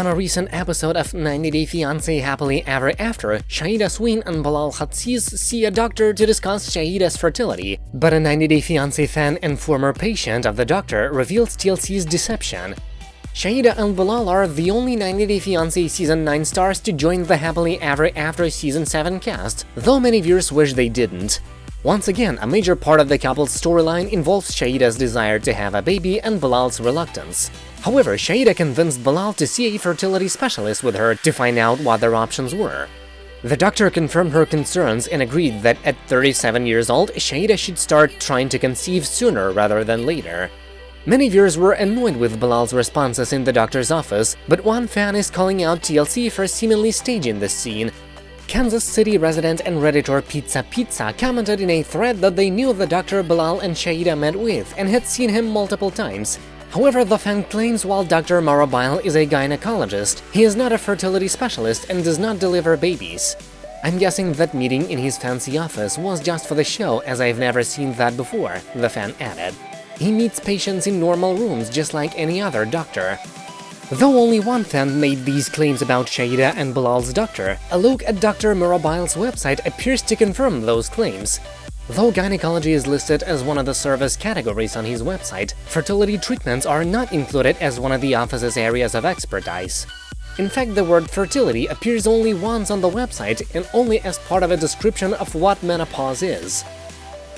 On a recent episode of 90 Day Fiancé Happily Ever After, Shaeeda Sween and Bilal Hazziez see a doctor to discuss Shaeeda's fertility, but a 90 Day Fiancé fan and former patient of the doctor reveals TLC's deception. Shaeeda and Bilal are the only 90 Day Fiancé Season 9 stars to join the Happily Ever After Season 7 cast, though many viewers wish they didn't. Once again, a major part of the couple's storyline involves Shaeeda's desire to have a baby and Bilal's reluctance. However, Shaeeda convinced Bilal to see a fertility specialist with her to find out what their options were. The doctor confirmed her concerns and agreed that at 37 years old, Shaeeda should start trying to conceive sooner rather than later. Many viewers were annoyed with Bilal's responses in the doctor's office, but one fan is calling out TLC for seemingly staging this scene, Kansas City resident and redditor Pizza Pizza commented in a thread that they knew the Dr. Bilal and Shaeeda met with and had seen him multiple times. However, the fan claims while Dr. Marabile is a gynecologist, he is not a fertility specialist and does not deliver babies. I'm guessing that meeting in his fancy office was just for the show as I've never seen that before, the fan added. He meets patients in normal rooms just like any other doctor. Though only one fan made these claims about Shaeeda and Bilal's doctor, a look at Dr. Murabile's website appears to confirm those claims. Though gynecology is listed as one of the service categories on his website, fertility treatments are not included as one of the office's areas of expertise. In fact, the word fertility appears only once on the website and only as part of a description of what menopause is.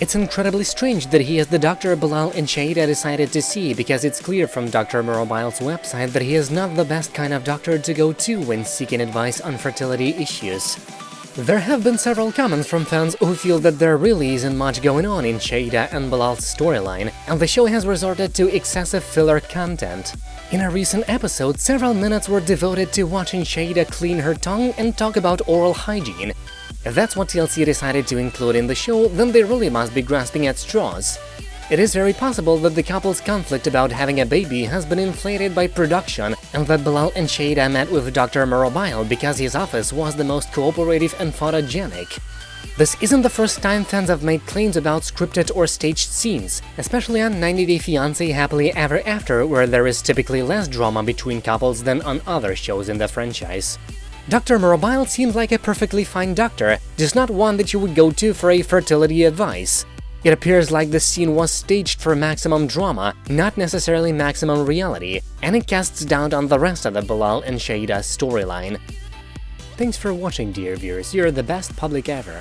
It's incredibly strange that he is the Dr. Bilal and Shaeeda decided to see because it's clear from Dr. Murabile's website that he is not the best kind of doctor to go to when seeking advice on fertility issues. There have been several comments from fans who feel that there really isn't much going on in Shaeeda and Bilal's storyline, and the show has resorted to excessive filler content. In a recent episode, several minutes were devoted to watching Shaeeda clean her tongue and talk about oral hygiene, if that's what TLC decided to include in the show, then they really must be grasping at straws. It is very possible that the couple's conflict about having a baby has been inflated by production and that Bilal and Shaeeda met with Dr. Murabile because his office was the most cooperative and photogenic. This isn't the first time fans have made claims about scripted or staged scenes, especially on 90 Day Fiancé Happily Ever After, where there is typically less drama between couples than on other shows in the franchise. Dr. Murabile seems like a perfectly fine doctor, just not one that you would go to for a fertility advice. It appears like the scene was staged for maximum drama, not necessarily maximum reality, and it casts doubt on the rest of the Bilal and Shaeeda storyline. Thanks for watching, dear viewers, you're the best public ever.